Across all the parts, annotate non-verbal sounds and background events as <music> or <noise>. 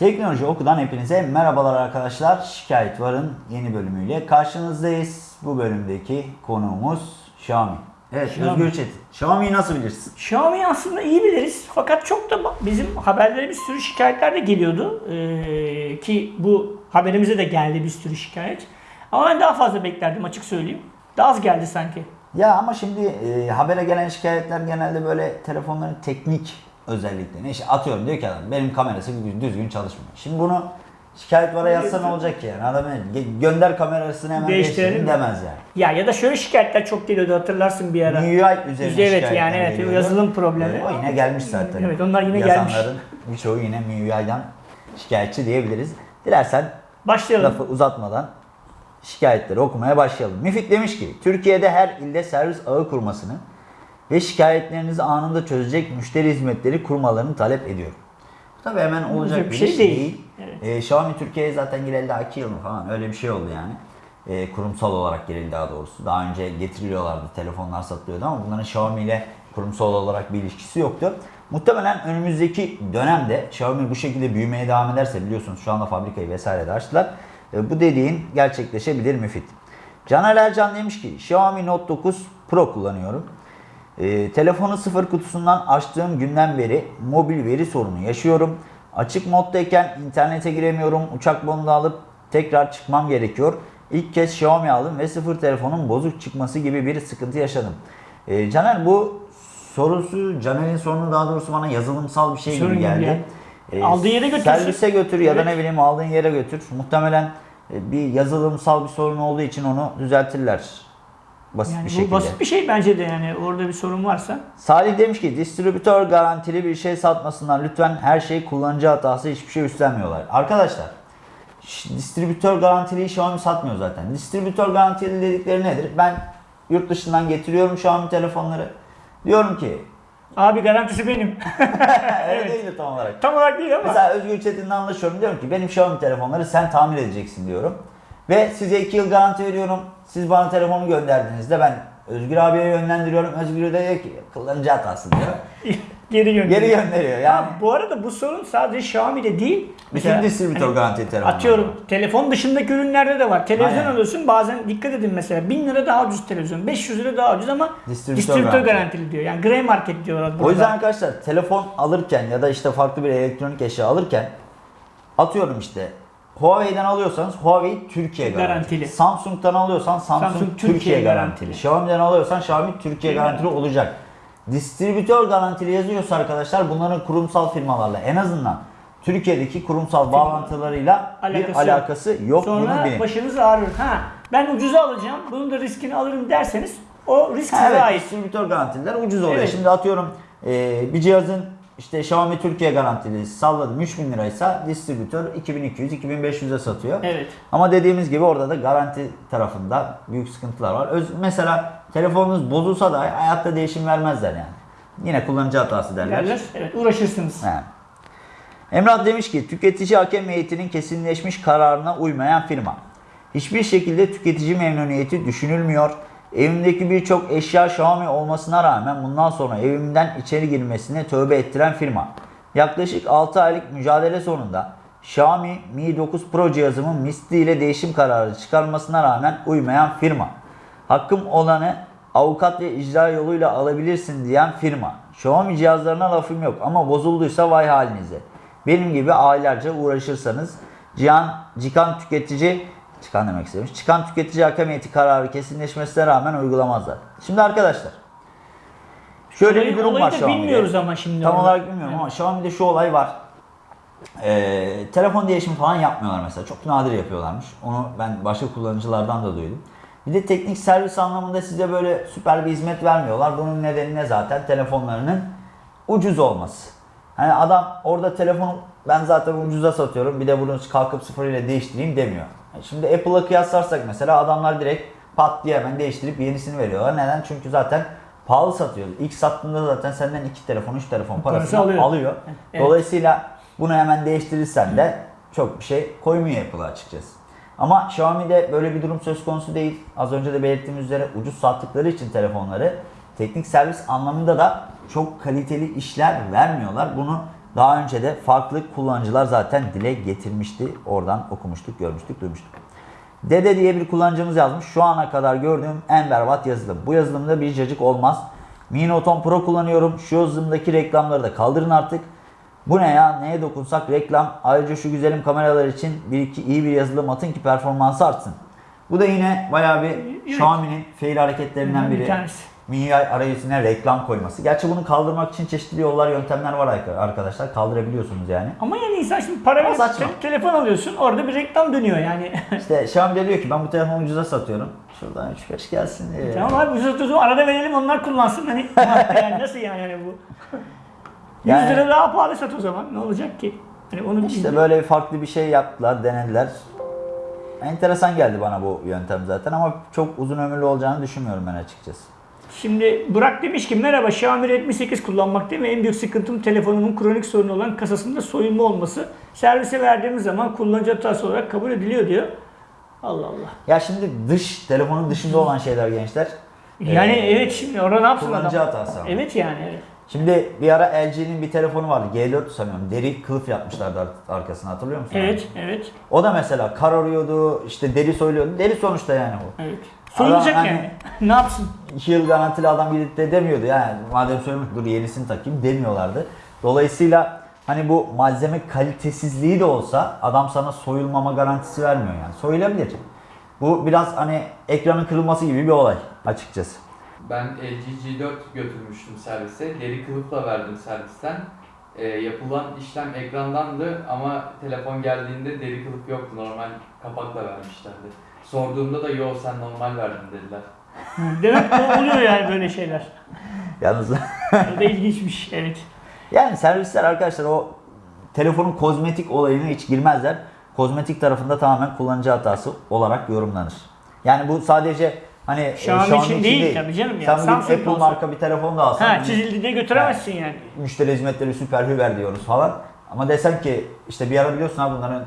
Teknoloji Oku'dan hepinize merhabalar arkadaşlar. Şikayet Var'ın yeni bölümüyle karşınızdayız. Bu bölümdeki konuğumuz Xiaomi. Evet Xiaomi. Özgür Çetin. Xiaomi'yi nasıl bilirsin? Xiaomi'yi aslında iyi biliriz fakat çok da bizim haberlere bir sürü şikayetler de geliyordu. Ee, ki bu haberimize de geldi bir sürü şikayet. Ama ben daha fazla beklerdim açık söyleyeyim. Daha az geldi sanki. Ya ama şimdi e, habere gelen şikayetler genelde böyle telefonların teknik özelliklerini. İşte atıyorum diyor ki adam benim kamerası düzgün, çalışmıyor. Şimdi bunu şikayet vara yazsa ne olacak ki yani? Adam "Ge- gönder kamerasını hemen Değiştirelim değiştirin mi?" demez yani. Ya ya da şöyle şikayetler çok geliyordu hatırlarsın bir ara. MIUI üzerine Evet yani evet geliyordu. yazılım problemi. E, o yine gelmiş zaten. Evet, onlar yine gelmiş. Yazanların birçoğu yine MIUI'den şikayetçi diyebiliriz. Dilersen Başlayalım. lafı uzatmadan şikayetleri okumaya başlayalım. Müfit demiş ki Türkiye'de her ilde servis ağı kurmasını ve şikayetlerinizi anında çözecek müşteri hizmetleri kurmalarını talep ediyorum. Bu tabii hemen olacak bir şey değil. Evet. Ee, Xiaomi Türkiye'ye zaten gireli daha 2 yıl mı falan öyle bir şey oldu yani. Ee, kurumsal olarak girildi daha doğrusu. Daha önce getiriliyorlardı, telefonlar satılıyordu ama bunların Xiaomi ile kurumsal olarak bir ilişkisi yoktu. Muhtemelen önümüzdeki dönemde Xiaomi bu şekilde büyümeye devam ederse biliyorsunuz şu anda fabrikayı vesaire de açtılar. Ee, bu dediğin gerçekleşebilir müfit. Caner Ercan demiş ki Xiaomi Note 9 Pro kullanıyorum. Ee, telefonu sıfır kutusundan açtığım günden beri mobil veri sorunu yaşıyorum. Açık moddayken internete giremiyorum. Uçak modunu alıp tekrar çıkmam gerekiyor. İlk kez Xiaomi aldım ve sıfır telefonun bozuk çıkması gibi bir sıkıntı yaşadım. Ee, Caner bu sorusu, Caner'in sorunu daha doğrusu bana yazılımsal bir şey Sorun gibi geldi. yani. Aldığın yere götürsün. Servise götür ya da ne bileyim aldığın yere götür. Muhtemelen e, bir yazılımsal bir sorun olduğu için onu düzeltirler. Basit Yani bir şekilde. basit bir şey bence de yani orada bir sorun varsa. Salih demiş ki distribütör garantili bir şey satmasınlar lütfen her şey kullanıcı hatası hiçbir şey üstlenmiyorlar. Arkadaşlar distribütör garantili Xiaomi satmıyor zaten. Distribütör garantili dedikleri nedir? Ben yurt dışından getiriyorum Xiaomi telefonları. Diyorum ki Abi garantisi benim. <laughs> <laughs> öyle değil tam olarak. Tam olarak değil ama. Mesela Özgür Çetin'le anlaşıyorum. Diyorum ki benim Xiaomi telefonları sen tamir edeceksin diyorum. Ve size 2 yıl garanti veriyorum. Siz bana telefonu gönderdiğinizde ben Özgür abiye yönlendiriyorum. Özgür de diyor ki kullanıcı hatası diyor. <laughs> Geri gönderiyor. Geri gönderiyor yani. Ha, bu arada bu sorun sadece Xiaomi'de değil. Bütün Mesela distribütör hani garantili telefonlar. Atıyorum telefon dışındaki ürünlerde de var. Televizyon Aynen. alıyorsun bazen dikkat edin mesela 1000 lira daha ucuz televizyon, 500 lira daha ucuz ama Distribütör distribütör, garantili. garantili diyor. Yani grey market diyorlar burada. O yüzden arkadaşlar telefon alırken ya da işte farklı bir elektronik eşya alırken atıyorum işte Huawei'den alıyorsanız Huawei Türkiye garantili. Garantili. Samsung'dan alıyorsan Samsung, Samsung Türkiye, Türkiye garantili. garantili. Xiaomi'den alıyorsan Xiaomi Türkiye garantili olacak. Distribütör garantili yazıyorsa arkadaşlar bunların kurumsal firmalarla en azından Türkiye'deki kurumsal bağlantılarıyla Alakası bir yok. alakası yok. bunu Sonra bilin. başınız ağrır. Ha ben ucuza alacağım. Bunun da riskini alırım derseniz o risk size Evet, ait. distribütör garantililer ucuz oluyor. Evet. Şimdi atıyorum e, bir cihazın işte Xiaomi Türkiye garantili salladım 3000 liraysa distribütör 2200-2500'e satıyor. Evet. Ama dediğimiz gibi orada da garanti tarafında büyük sıkıntılar var. Öz, mesela telefonunuz bozulsa da hayatta değişim vermezler yani. Yine kullanıcı hatası derler. Derler. Evet uğraşırsınız. He. Emrah demiş ki tüketici hakem heyetinin kesinleşmiş kararına uymayan firma. Hiçbir şekilde tüketici memnuniyeti düşünülmüyor. Evimdeki birçok eşya Xiaomi olmasına rağmen bundan sonra evimden içeri girmesine tövbe ettiren firma. Yaklaşık 6 aylık mücadele sonunda Xiaomi Mi 9 Pro cihazımın misliyle değişim kararı çıkarmasına rağmen uymayan firma. Hakkım olanı avukat ve icra yoluyla alabilirsin diyen firma. Xiaomi cihazlarına lafım yok ama bozulduysa vay halinize. Benim gibi aylarca uğraşırsanız Cihan, Cikan tüketici Çıkan demek istemiş. Çıkan tüketici hakem heyeti kararı kesinleşmesine rağmen uygulamazlar. Şimdi arkadaşlar şöyle Olayı- bir durum var da Xiaomi'de. bilmiyoruz ama şimdi Tam olarak bilmiyorum ama Xiaomi'de şu olay var. Ee, telefon değişimi falan yapmıyorlar mesela. Çok nadir yapıyorlarmış. Onu ben başka kullanıcılardan da duydum. Bir de teknik servis anlamında size böyle süper bir hizmet vermiyorlar. Bunun nedeni ne zaten? Telefonlarının ucuz olması. Hani adam orada telefonu ben zaten ucuza satıyorum bir de bunu kalkıp sıfır ile değiştireyim demiyor. Şimdi Apple'a kıyaslarsak mesela adamlar direkt pat diye hemen değiştirip yenisini veriyorlar. Neden? Çünkü zaten pahalı satıyor. İlk sattığında zaten senden iki telefon, üç telefon Parası parasını alıyor. alıyor. Evet. Dolayısıyla bunu hemen değiştirirsen de çok bir şey koymuyor Apple'a açıkçası. Ama Xiaomi'de böyle bir durum söz konusu değil. Az önce de belirttiğimiz üzere ucuz sattıkları için telefonları teknik servis anlamında da çok kaliteli işler vermiyorlar. Bunu Daha önce de farklı kullanıcılar zaten dile getirmişti. Oradan okumuştuk, görmüştük, duymuştuk. Dede diye bir kullanıcımız yazmış. Şu ana kadar gördüğüm en berbat yazılım. Bu yazılımda bir cacık olmaz. Mi Note 10 Pro kullanıyorum. Şu yazılımdaki reklamları da kaldırın artık. Bu ne ya? Neye dokunsak reklam. Ayrıca şu güzelim kameralar için bir iki iyi bir yazılım atın ki performansı artsın. Bu da yine bayağı bir. Xiaomi'nin fail hareketlerinden Bir biri. tanesi. MIUI arayüzüne reklam koyması. Gerçi bunu kaldırmak için çeşitli yollar, yöntemler var arkadaşlar. Kaldırabiliyorsunuz yani. Ama yani insan şimdi para verip te- telefon alıyorsun orada bir reklam dönüyor yani. <laughs> İşte Xiaomi diyor ki ben bu telefonu ucuza satıyorum. Şuradan 3-5 gelsin diye. tamam abi biz oturduğum arada verelim onlar kullansın hani yani nasıl yani, yani bu? <laughs> 100 Yani- lira daha pahalı sat o zaman ne olacak ki? Hani onu İşte böyle bir farklı bir şey yaptılar, denediler. Enteresan geldi bana bu yöntem zaten ama çok uzun ömürlü olacağını düşünmüyorum ben açıkçası. Şimdi Burak demiş ki merhaba Xiaomi Redmi 8 kullanmak değil mi? En büyük sıkıntım telefonumun kronik sorunu olan kasasında soyulma olması. Servise verdiğimiz zaman kullanıcı hatası olarak kabul ediliyor diyor. Allah Allah. Ya şimdi dış, telefonun dışında olan şeyler gençler. Yani Ee, evet şimdi orada ne yapsın Kullanıcı adam? hatası ama. Evet yani. evet. Şimdi bir ara LG'nin bir telefonu vardı. G4 sanıyorum. Deri kılıf yapmışlardı ar- arkasına hatırlıyor musun? Evet, evet, O da mesela kararıyordu, işte deri soyuluyordu. Deri sonuçta yani o. evet. Soyulacak Adam yani. <laughs> ne yapsın? 2 yıl garantili adam gidip de demiyordu yani madem söylemiş dur yenisini takayım demiyorlardı. Dolayısıyla hani bu malzeme kalitesizliği de olsa adam sana soyulmama garantisi vermiyor yani. Soyulabilir. Bu biraz hani ekranın kırılması gibi bir olay açıkçası. Ben LG G4 götürmüştüm servise. Deri kılıfla verdim servisten. Ee, yapılan işlem ekrandandı ama telefon geldiğinde deri kılıf yoktu. Normal kapakla vermişlerdi. Sorduğumda da yo sen normal verdin dediler. Demek ki oluyor yani böyle şeyler. <laughs> Yalnız <laughs> O da ilginçmiş. Evet. yani servisler arkadaşlar o telefonun kozmetik olayına hiç girmezler. Kozmetik tarafında tamamen kullanıcı hatası olarak yorumlanır. Yani bu sadece hani e, Xiaomi için değil tabii canım ya. Sen bugün Samsung Apple olsa- marka bir telefon da alsan Ha hani çizildi diye götüremezsin yani. müşteri hizmetleri süper hüver diyoruz falan. Ama desem ki işte bir ara biliyorsun ha bunların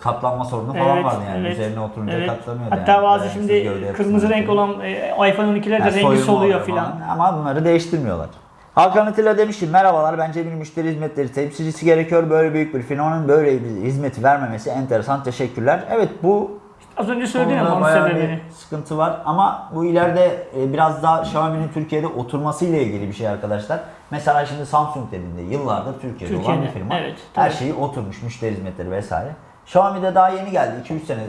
katlanma sorunu falan Evet, vardı yani. evet, Üzerine oturunca Evet. katlanıyordu Hatta yani. bazı şimdi kırmızı renk dolayı. olan e, iPhone 12'ler de Yani rengi soluyor oluyor filan. Ama bunları değiştirmiyorlar. Hakan Atilla demiş ki merhabalar bence bir müşteri hizmetleri temsilcisi gerekiyor. Böyle büyük bir firmanın böyle bir hizmeti vermemesi enteresan. Teşekkürler. Evet bu Az önce ama konuda onun sebebini. sıkıntı var. Ama bu ileride e, biraz daha Xiaomi'nin Türkiye'de oturmasıyla ilgili bir şey arkadaşlar. Mesela şimdi Samsung dediğinde yıllardır Türkiye'de, olan Türkiye'de, bir firma. evet, Her şeyi oturmuş, müşteri hizmetleri vesaire. Xiaomi'de daha yeni geldi. 2-3 sene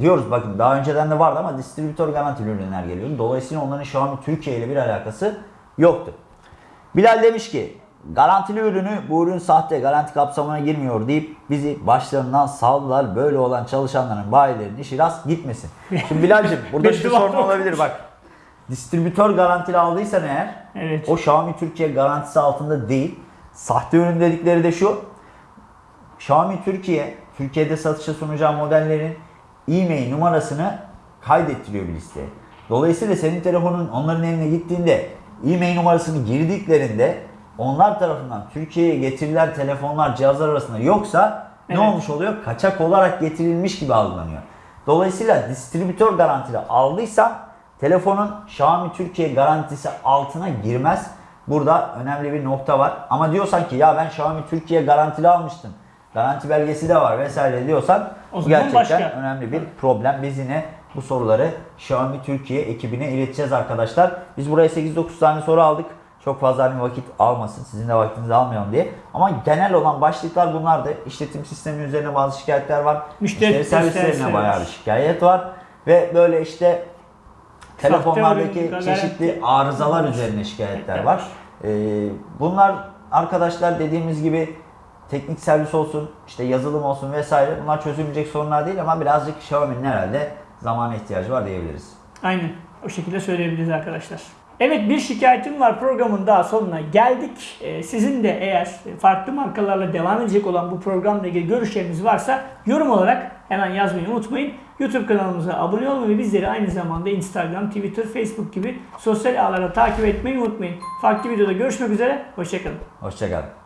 diyoruz bakın daha önceden de vardı ama distribütör garantili ürünler geliyordu. Dolayısıyla onların Xiaomi Türkiye ile bir alakası yoktu. Bilal demiş ki garantili ürünü bu ürün sahte garanti kapsamına girmiyor deyip bizi başlarından saldılar. Böyle olan çalışanların bayilerin işi rast gitmesin. Şimdi Bilal'cim <laughs> burada Beddua sorun olabilir bak. Distribütör garantili aldıysan eğer Evet. o Xiaomi Türkiye garantisi altında değil. Sahte ürün dedikleri de şu. Xiaomi Türkiye, Türkiye'de satışa sunacağı modellerin e-mail numarasını kaydettiriyor bir listeye. Dolayısıyla senin telefonun onların eline gittiğinde e-mail numarasını girdiklerinde onlar tarafından Türkiye'ye getirilen telefonlar cihazlar arasında yoksa ne Evet. olmuş oluyor? Kaçak olarak getirilmiş gibi algılanıyor. Dolayısıyla distribütör garantili aldıysan telefonun Xiaomi Türkiye garantisi altına girmez. Burada önemli bir nokta var. Ama diyorsan ki ya ben Xiaomi Türkiye garantili almıştım. Garanti belgesi de var vesaire diyorsan bu gerçekten başka. önemli bir problem. Biz yine bu soruları Xiaomi Türkiye ekibine ileteceğiz arkadaşlar. Biz buraya 8-9 tane soru aldık. Çok fazla hani vakit almasın, sizin de vaktinizi almayalım diye. Ama genel olan başlıklar bunlardı. İşletim sistemi üzerine bazı şikayetler var. Müşteri Müşteri servislerine servisleri bayağı bir şikayet var. Ve böyle işte telefonlardaki çeşitli arızalar üzerine şikayetler var. Ee, bunlar arkadaşlar dediğimiz gibi teknik servis olsun, işte yazılım olsun vesaire bunlar çözülmeyecek sorunlar değil ama birazcık Xiaomi'nin herhalde zamana ihtiyacı var diyebiliriz. Aynen. O şekilde söyleyebiliriz arkadaşlar. Evet bir şikayetim var programın daha sonuna geldik. Ee, sizin de eğer farklı markalarla devam edecek olan bu programla ilgili görüşleriniz varsa yorum olarak hemen yazmayı unutmayın. YouTube kanalımıza abone olmayı ve bizleri aynı zamanda Instagram, Twitter, Facebook gibi sosyal ağlara takip etmeyi unutmayın. Farklı videoda görüşmek üzere. Hoşçakalın. Hoşçakalın.